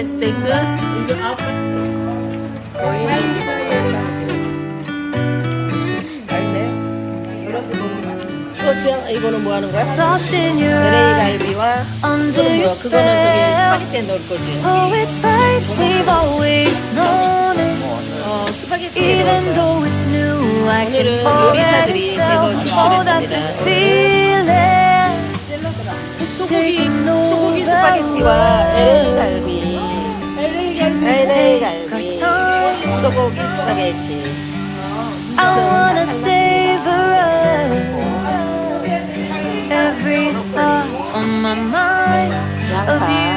햄 스테이크 거의 또 지향 이거는 뭐 하는 거야? Lost in your LA 갈비와 under 그거는 뭐야? 그거는 저기. 스파게티에 넣을 거지. Oh, it's like we've always known it. 어 스파게티에 넣을 Even 거야. though it's new, I can 오늘은 요리사들이 feeling is 소고기 소고기. 스파게티와 LA 갈비. I wanna savor every thought on my mind of you.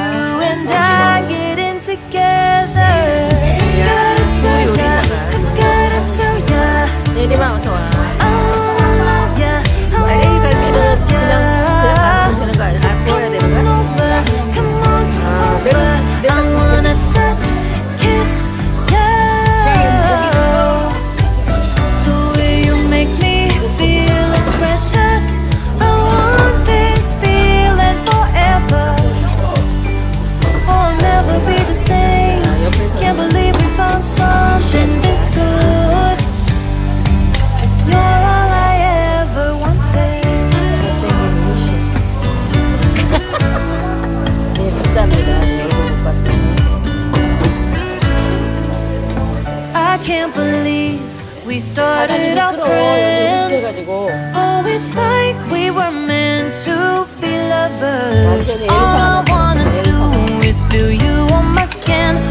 we started out friends. Oh, it's like we were meant to be lovers. All I wanna do is feel you on my skin.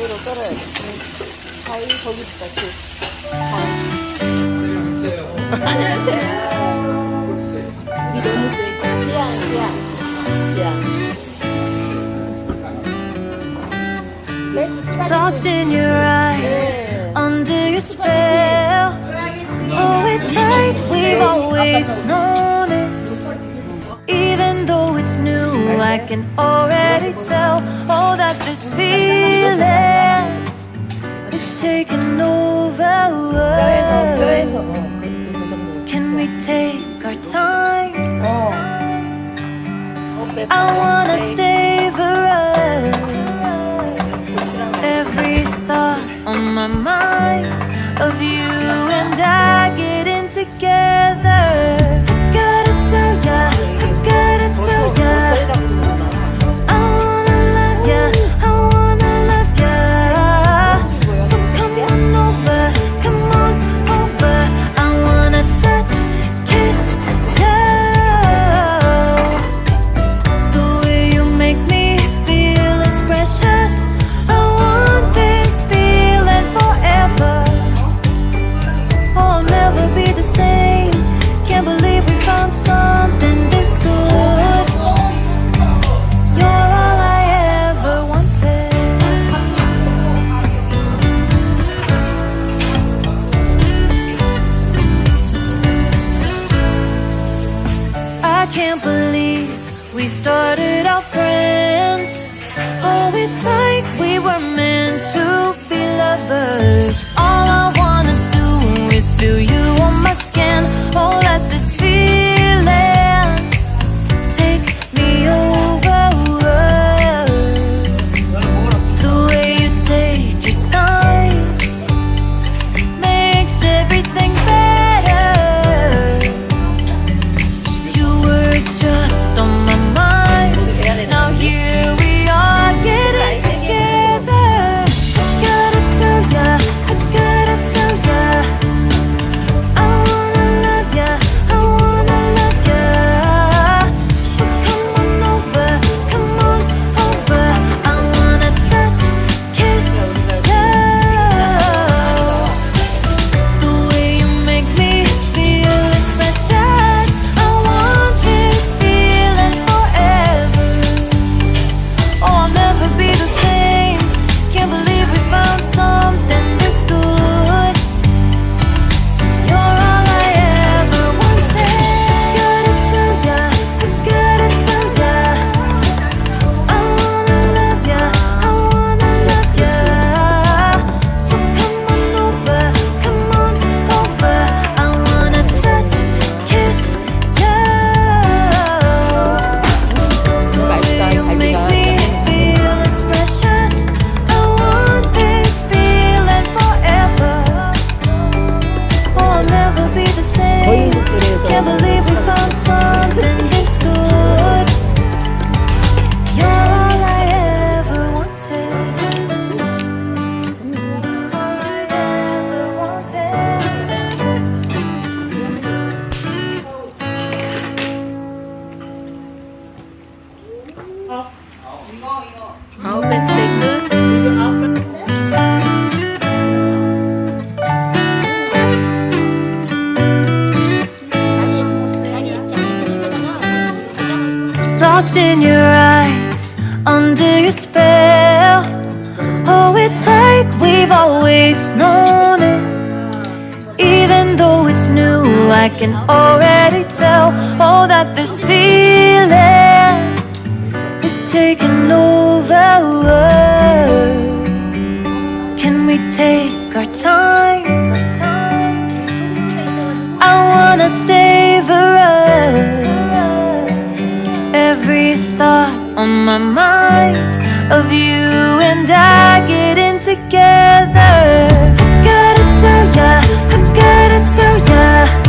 가위로 썰어야지. 가위 거기 있다. 그. 안녕하세요. 우리 너무 세. 지양, 지양. 지양. 레드 스파게티. Lost in your eyes, under your spell. Oh, it's like we've always known it. Even though it's new, I can already tell. Oh, that this feeling Take our time? Oh. I wanna savor us. every thought on my mind of you lost in your eyes Under your spell. Oh, it's like we've always known it. Even though it's new I can already tell Oh, that this feeling Is taking over. Can we take our time? I wanna savor on my mind of you.